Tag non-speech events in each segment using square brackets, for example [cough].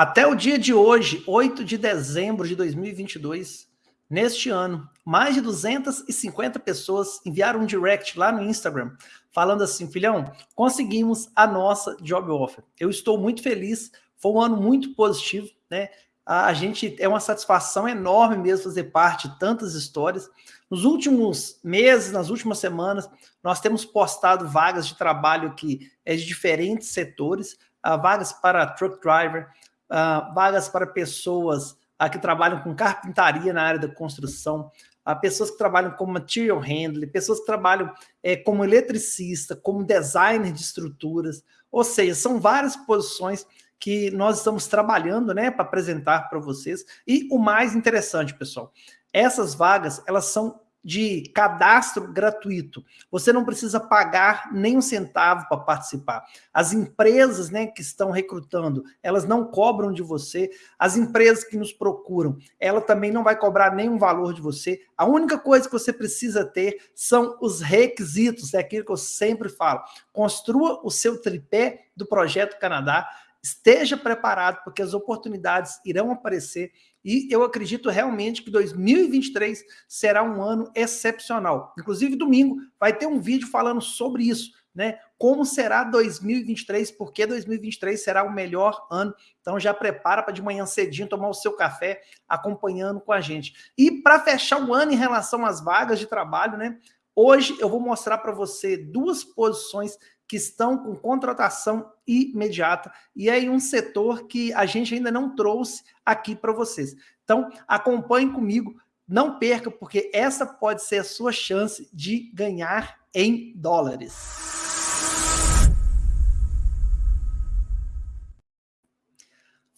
Até o dia de hoje, 8 de dezembro de 2022, neste ano, mais de 250 pessoas enviaram um direct lá no Instagram, falando assim, filhão, conseguimos a nossa job offer. Eu estou muito feliz, foi um ano muito positivo, né? A gente é uma satisfação enorme mesmo fazer parte de tantas histórias. Nos últimos meses, nas últimas semanas, nós temos postado vagas de trabalho que é de diferentes setores, uh, vagas para truck driver, uh, vagas para pessoas uh, que trabalham com carpintaria na área da construção, uh, pessoas que trabalham como material handler, pessoas que trabalham é, como eletricista, como designer de estruturas, ou seja, são várias posições que nós estamos trabalhando né, para apresentar para vocês. E o mais interessante, pessoal, essas vagas, elas são de cadastro gratuito. Você não precisa pagar nem um centavo para participar. As empresas né, que estão recrutando, elas não cobram de você. As empresas que nos procuram, ela também não vai cobrar nenhum valor de você. A única coisa que você precisa ter são os requisitos, é aquilo que eu sempre falo. Construa o seu tripé do Projeto Canadá, esteja preparado, porque as oportunidades irão aparecer e eu acredito realmente que 2023 será um ano excepcional. Inclusive, domingo vai ter um vídeo falando sobre isso, né? Como será 2023, porque 2023 será o melhor ano. Então já prepara para de manhã cedinho tomar o seu café acompanhando com a gente. E para fechar o ano em relação às vagas de trabalho, né? Hoje eu vou mostrar para você duas posições que estão com contratação imediata, e aí um setor que a gente ainda não trouxe aqui para vocês. Então, acompanhe comigo, não perca, porque essa pode ser a sua chance de ganhar em dólares.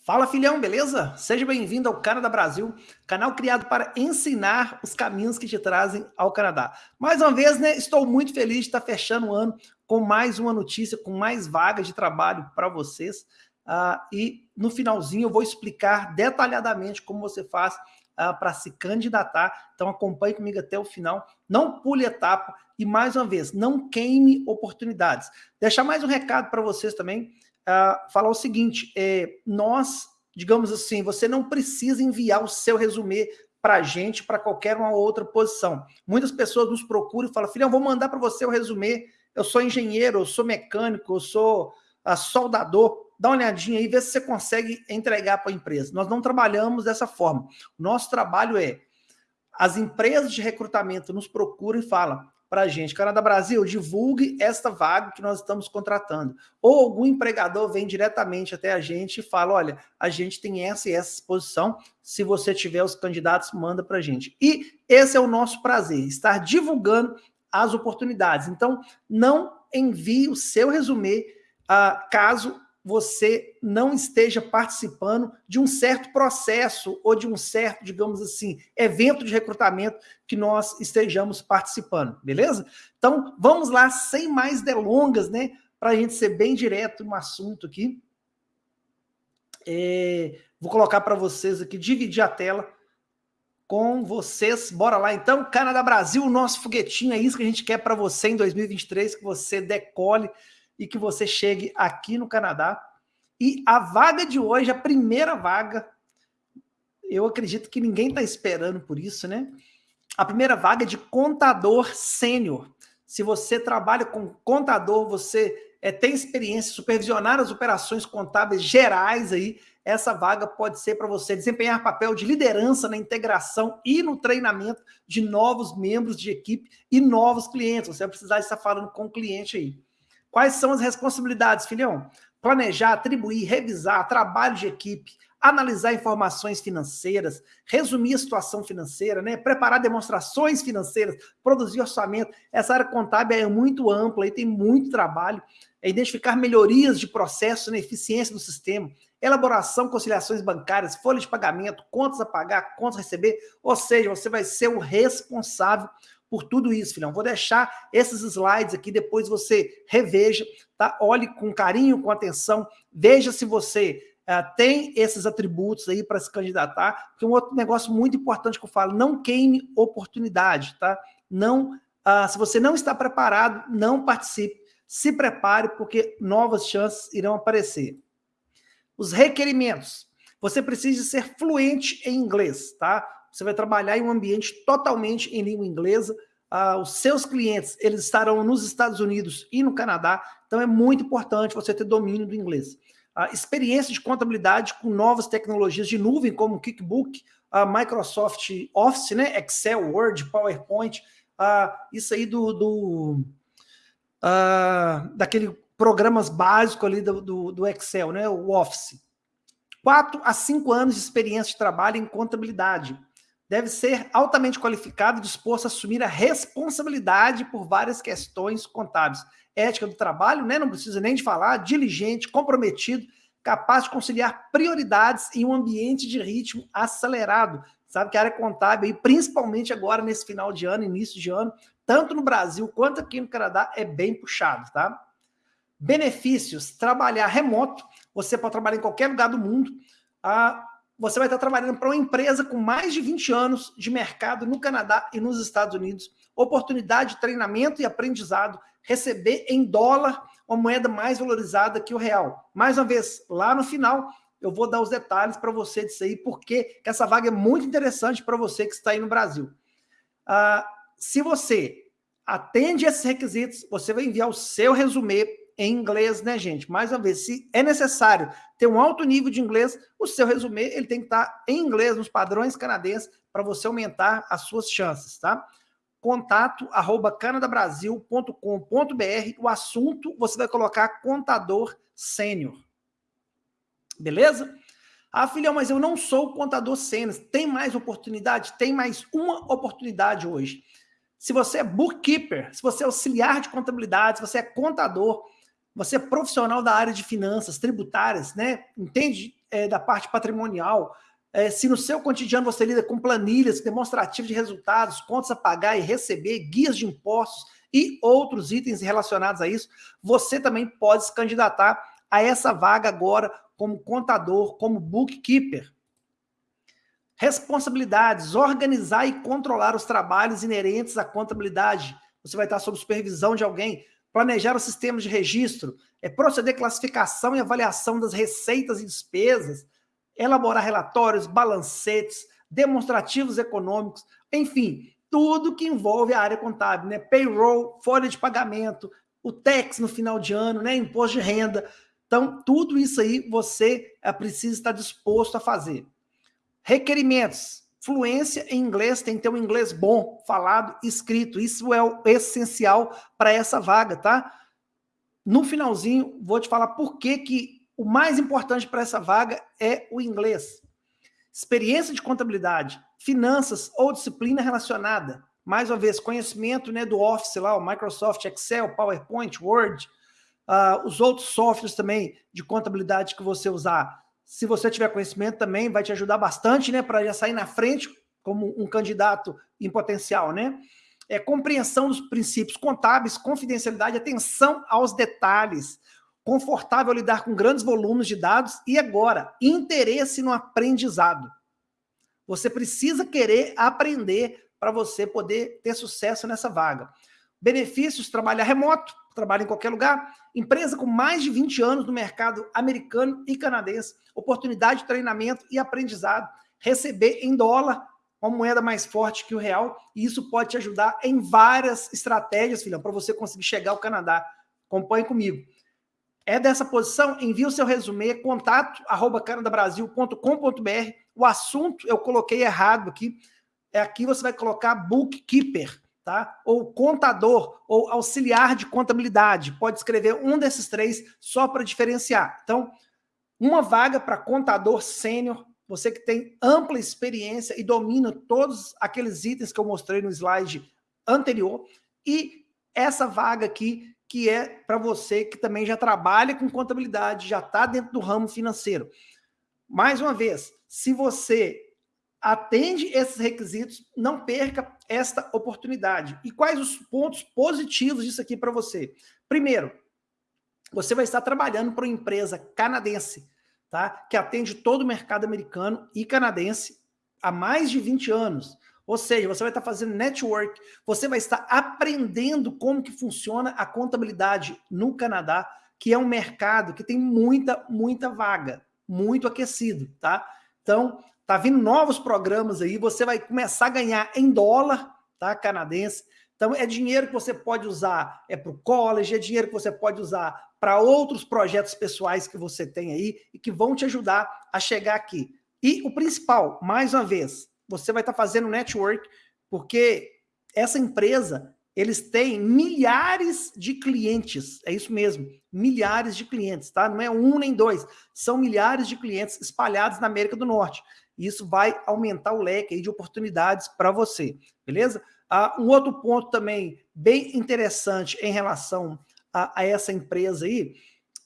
Fala filhão, beleza? Seja bem-vindo ao Canadá Brasil, canal criado para ensinar os caminhos que te trazem ao Canadá. Mais uma vez, né, estou muito feliz de estar fechando o ano com mais uma notícia, com mais vagas de trabalho para vocês. Uh, e no finalzinho eu vou explicar detalhadamente como você faz uh, para se candidatar. Então acompanhe comigo até o final. Não pule etapa e, mais uma vez, não queime oportunidades. Deixar mais um recado para vocês também uh, falar o seguinte, é, nós, digamos assim, você não precisa enviar o seu resumê para a gente, para qualquer uma outra posição. Muitas pessoas nos procuram e falam, filhão, vou mandar para você o resumê, eu sou engenheiro, eu sou mecânico, eu sou uh, soldador, dá uma olhadinha aí, vê se você consegue entregar para a empresa. Nós não trabalhamos dessa forma. Nosso trabalho é, as empresas de recrutamento nos procuram e falam, para a gente. Canadá Brasil, divulgue esta vaga que nós estamos contratando. Ou algum empregador vem diretamente até a gente e fala, olha, a gente tem essa e essa exposição, se você tiver os candidatos, manda para a gente. E esse é o nosso prazer, estar divulgando as oportunidades. Então, não envie o seu resumê uh, caso você não esteja participando de um certo processo ou de um certo, digamos assim, evento de recrutamento que nós estejamos participando, beleza? Então, vamos lá, sem mais delongas, né? Para a gente ser bem direto no assunto aqui. É, vou colocar para vocês aqui, dividir a tela com vocês. Bora lá, então. Canadá Brasil, nosso foguetinho, é isso que a gente quer para você em 2023, que você decole e que você chegue aqui no Canadá. E a vaga de hoje, a primeira vaga, eu acredito que ninguém está esperando por isso, né? A primeira vaga é de contador sênior. Se você trabalha com contador, você é, tem experiência supervisionar as operações contábeis gerais aí, essa vaga pode ser para você desempenhar papel de liderança na integração e no treinamento de novos membros de equipe e novos clientes. Você vai precisar estar falando com o cliente aí. Quais são as responsabilidades, filhão? Planejar, atribuir, revisar, trabalho de equipe, analisar informações financeiras, resumir a situação financeira, né? preparar demonstrações financeiras, produzir orçamento. Essa área contábil é muito ampla e tem muito trabalho. É identificar melhorias de processo na né? eficiência do sistema, elaboração, conciliações bancárias, folha de pagamento, contas a pagar, contas a receber, ou seja, você vai ser o responsável por tudo isso, filhão. Vou deixar esses slides aqui, depois você reveja, tá? Olhe com carinho, com atenção, veja se você uh, tem esses atributos aí para se candidatar, porque um outro negócio muito importante que eu falo, não queime oportunidade, tá? Não, uh, se você não está preparado, não participe, se prepare, porque novas chances irão aparecer. Os requerimentos. você precisa ser fluente em inglês, tá? Você vai trabalhar em um ambiente totalmente em língua inglesa, ah, os seus clientes, eles estarão nos Estados Unidos e no Canadá, então é muito importante você ter domínio do inglês. A experiência de contabilidade com novas tecnologias de nuvem, como QuickBook, a Microsoft Office, né? Excel, Word, PowerPoint, ah, isso aí do, do ah, daquele programas básicos ali do, do, do, Excel, né? O Office. Quatro a cinco anos de experiência de trabalho em contabilidade. Deve ser altamente qualificado e disposto a assumir a responsabilidade por várias questões contábeis. Ética do trabalho, né? Não precisa nem de falar, diligente, comprometido, capaz de conciliar prioridades em um ambiente de ritmo acelerado. Sabe que a área contábil, e principalmente agora nesse final de ano, início de ano, tanto no Brasil quanto aqui no Canadá, é bem puxado, tá? Benefícios, trabalhar remoto, você pode trabalhar em qualquer lugar do mundo, ah, você vai estar trabalhando para uma empresa com mais de 20 anos de mercado no Canadá e nos Estados Unidos, oportunidade de treinamento e aprendizado, receber em dólar uma moeda mais valorizada que o real. Mais uma vez, lá no final, eu vou dar os detalhes para você disso aí, porque essa vaga é muito interessante para você que está aí no Brasil. Ah, se você atende esses requisitos, você vai enviar o seu resumê em inglês, né, gente? Mais uma vez, se é necessário ter um alto nível de inglês, o seu resumê ele tem que estar em inglês, nos padrões canadenses, para você aumentar as suas chances, tá? contato arroba canadabrasil.com.br. O assunto você vai colocar contador sênior. Beleza? Ah, filhão, mas eu não sou contador sênior. Tem mais oportunidade? Tem mais uma oportunidade hoje. Se você é bookkeeper, se você é auxiliar de contabilidade, se você é contador, você é profissional da área de finanças tributárias, né? Entende é, da parte patrimonial, é, se no seu cotidiano você lida com planilhas, demonstrativos de resultados, contas a pagar e receber, guias de impostos e outros itens relacionados a isso, você também pode se candidatar a essa vaga agora como contador, como bookkeeper. Responsabilidades, organizar e controlar os trabalhos inerentes à contabilidade. Você vai estar sob supervisão de alguém, planejar os sistemas de registro, é proceder classificação e avaliação das receitas e despesas, elaborar relatórios, balancetes, demonstrativos econômicos, enfim, tudo que envolve a área contábil, né? Payroll, folha de pagamento, o tax no final de ano, né? Imposto de renda. Então, tudo isso aí você é, precisa estar disposto a fazer. Requerimentos. Fluência em inglês, tem que ter um inglês bom, falado, escrito. Isso é o essencial para essa vaga, tá? No finalzinho, vou te falar por que, que o mais importante para essa vaga é o inglês. Experiência de contabilidade, finanças ou disciplina relacionada. Mais uma vez, conhecimento né, do Office lá, o Microsoft Excel, PowerPoint, Word, uh, os outros softwares também de contabilidade que você usar. Se você tiver conhecimento também, vai te ajudar bastante, né, para já sair na frente como um candidato em potencial, né? É compreensão dos princípios contábeis, confidencialidade, atenção aos detalhes confortável lidar com grandes volumes de dados e agora, interesse no aprendizado. Você precisa querer aprender para você poder ter sucesso nessa vaga. Benefícios, trabalhar remoto, trabalhar em qualquer lugar, empresa com mais de 20 anos no mercado americano e canadense, oportunidade de treinamento e aprendizado, receber em dólar, uma moeda mais forte que o real, e isso pode te ajudar em várias estratégias, filhão, para você conseguir chegar ao Canadá. Acompanhe comigo é dessa posição, envie o seu resumê, contato arroba canadabrasil.com.br. O assunto eu coloquei errado aqui. É aqui você vai colocar bookkeeper, tá? Ou contador, ou auxiliar de contabilidade. Pode escrever um desses três só para diferenciar. Então, uma vaga para contador sênior, você que tem ampla experiência e domina todos aqueles itens que eu mostrei no slide anterior. E essa vaga aqui que é para você que também já trabalha com contabilidade, já está dentro do ramo financeiro. Mais uma vez, se você atende esses requisitos, não perca esta oportunidade. E quais os pontos positivos disso aqui para você? Primeiro, você vai estar trabalhando para uma empresa canadense, tá? Que atende todo o mercado americano e canadense há mais de 20 anos. Ou seja, você vai estar fazendo network, você vai estar aprendendo como que funciona a contabilidade no Canadá, que é um mercado que tem muita, muita vaga, muito aquecido, tá? Então, tá vindo novos programas aí, você vai começar a ganhar em dólar, tá, canadense. Então, é dinheiro que você pode usar é para o college, é dinheiro que você pode usar para outros projetos pessoais que você tem aí e que vão te ajudar a chegar aqui. E o principal, mais uma vez, você vai estar tá fazendo network, porque essa empresa, eles têm milhares de clientes, é isso mesmo, milhares de clientes, tá? Não é um nem dois, são milhares de clientes espalhados na América do Norte. Isso vai aumentar o leque de oportunidades para você, beleza? Ah, um outro ponto também bem interessante em relação a, a essa empresa aí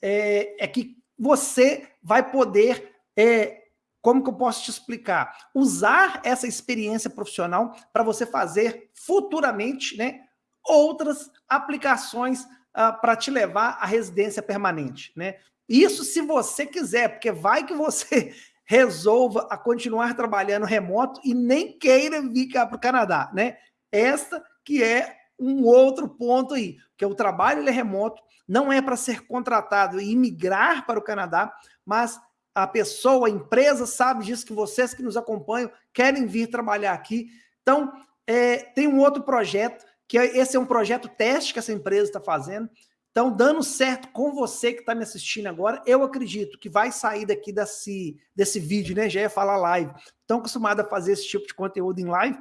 é, é, que você vai poder, é, como que eu posso te explicar? Usar essa experiência profissional para você fazer futuramente né, outras aplicações ah, para te levar à residência permanente. Né? Isso se você quiser, porque vai que você [laughs] resolva a continuar trabalhando remoto e nem queira vir cá para o Canadá, né? Esta que é um outro ponto aí, que o trabalho é remoto, não é para ser contratado e imigrar para o Canadá, mas a pessoa, a empresa sabe disso, que vocês que nos acompanham querem vir trabalhar aqui. Então, é, tem um outro projeto, que esse é um projeto teste que essa empresa está fazendo. Então, dando certo com você que está me assistindo agora, eu acredito que vai sair daqui desse, desse vídeo, né? Já ia falar live. Estão acostumado a fazer esse tipo de conteúdo em live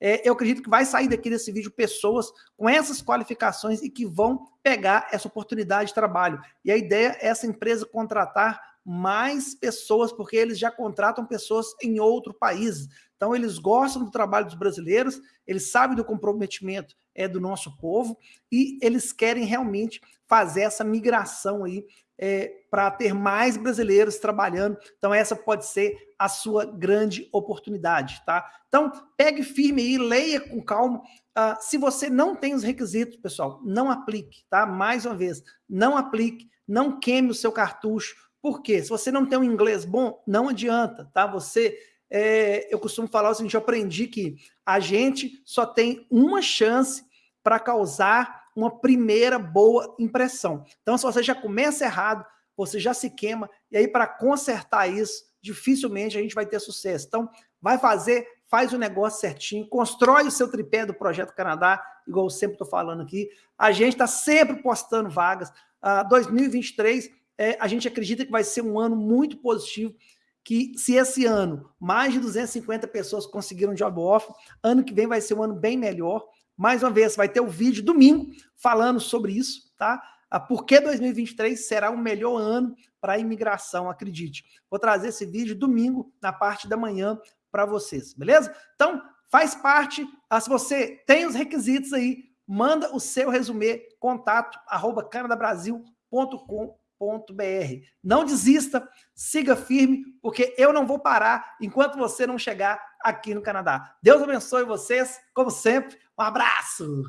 é, eu acredito que vai sair daqui desse vídeo pessoas com essas qualificações e que vão pegar essa oportunidade de trabalho. E a ideia é essa empresa contratar mais pessoas, porque eles já contratam pessoas em outro país. Então, eles gostam do trabalho dos brasileiros, eles sabem do comprometimento é, do nosso povo e eles querem realmente fazer essa migração aí é, para ter mais brasileiros trabalhando. Então, essa pode ser a sua grande oportunidade, tá? Então, pegue firme aí, leia com calma. Uh, se você não tem os requisitos, pessoal, não aplique, tá? Mais uma vez, não aplique, não queime o seu cartucho. Por quê? Se você não tem um inglês bom, não adianta, tá? Você, é, eu costumo falar o seguinte, eu aprendi que a gente só tem uma chance para causar uma primeira boa impressão. Então, se você já começa errado, você já se queima, e aí para consertar isso, dificilmente a gente vai ter sucesso. Então, vai fazer, faz o negócio certinho, constrói o seu tripé do Projeto Canadá, igual eu sempre estou falando aqui. A gente está sempre postando vagas. Uh, 2023, é, a gente acredita que vai ser um ano muito positivo, que se esse ano mais de 250 pessoas conseguiram job offer, ano que vem vai ser um ano bem melhor. Mais uma vez, vai ter o um vídeo domingo falando sobre isso, tá? Por que 2023 será o melhor ano para a imigração, acredite. Vou trazer esse vídeo domingo, na parte da manhã, para vocês, beleza? Então, faz parte, ah, se você tem os requisitos aí, manda o seu resumê, contato, arroba canadabrasil.com.br. Não desista, siga firme, porque eu não vou parar enquanto você não chegar aqui no Canadá. Deus abençoe vocês, como sempre. Um abraço!